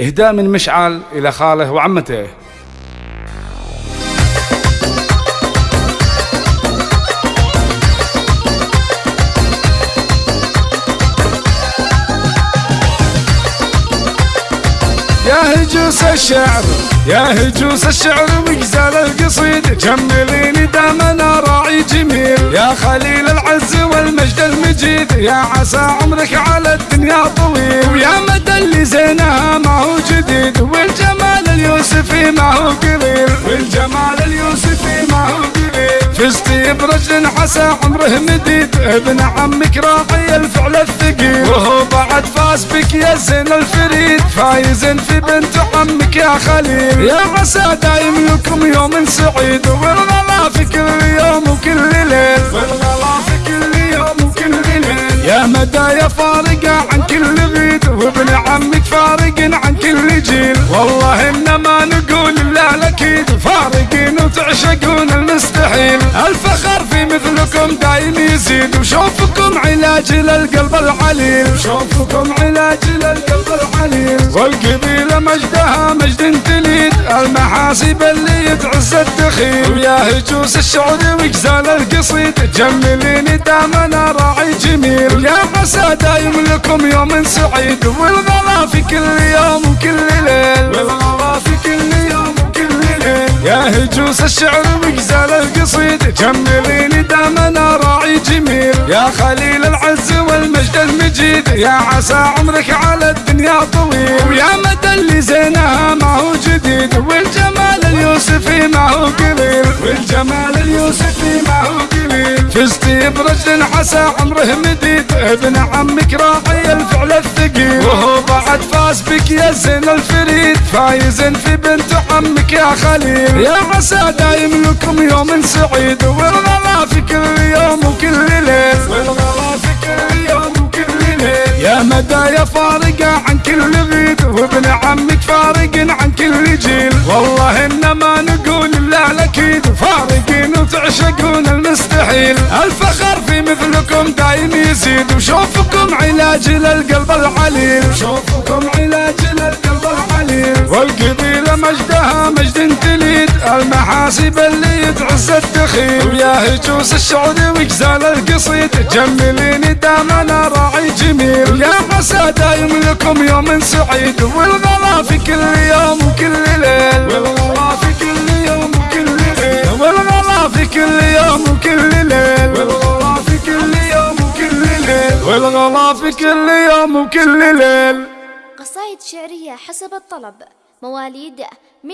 إهداء من مشعل إلى خاله وعمته. يا هجوس الشعر يا هجوس الشعر مجزال القصيد. جمليني دامنا راعي جميل. يا خليل العز والمجد المجيد. يا عسى عمرك على الدنيا طويل. ويا فزتي برجل عسى عمره مديد. ابن عمك راعي الفعل الثقيل. وهو بعد فاز بك يا زين الفريد. فايز في بنت عمك يا خليل. يا عسى دايم لكم يوم سعيد. والغلا في كل يوم وكل ليل. والغلا في كل يوم وكل ليل. يا مدى يا فارقة عن كل غيد. وابن عمك فارق عن كل جيل. والله إنما نقول لا الاكيد فارقين وتعشقون. الفخر في مثلكم دايم يزيد وشوفكم علاج للقلب العليل. شوفكم علاج للقلب العليل. والقبيلة مجدها مجد تليد المحاسب اللي يتعز الدخيل. ويا هجوس الشعر وجزال القصيد جمليني دامنا راعي جميل. يا عسى دايم لكم يوم سعيد والغلا في كل يوم وكل ليل. هجوس الشعر وجزال القصيد جمليني دامنا راعي جميل. يا خليل العز المجيد يا عسى عمرك على الدنيا طويل. ويا مدى اللي زينها ما هو جديد والجمال اليوسفي ما هو قليل. والجمال اليوسفي ما هو قليل. فزتي برجل عسى عمره مديد ابن عمك راعي الفعل الثقيل. وهو بعد فاز بك يا زين الفريد فايز في بنت عمك يا خليل. يا عسى دايم لكم يوم سعيد والغلا ليل يا مدى يا فارقة عن كل غيد وابن عمك فارق عن كل جيل والله انما نقول لا الأكيد فارقين وتعشقون المستحيل. الفخر في مثلكم دايم يزيد وشوفكم علاج للقلب العليل. شوفكم علاج للقلب العليل. والقبيلة مجدها مجد تليد المحاسب اللي يتعز الدخيل. ويا هجوس الشعر وجزال القصيد. جمليني دامنا راعي جميل. يا عسى دايم لكم يوم سعيد. والغلا في كل يوم وكل ليل. والغلا في كل يوم وكل ليل. والغلا في كل يوم وكل ليل. والغلا في كل يوم وكل ليل. والغلا في كل يوم وكل ليل. قصائد شعرية حسب الطلب. مواليد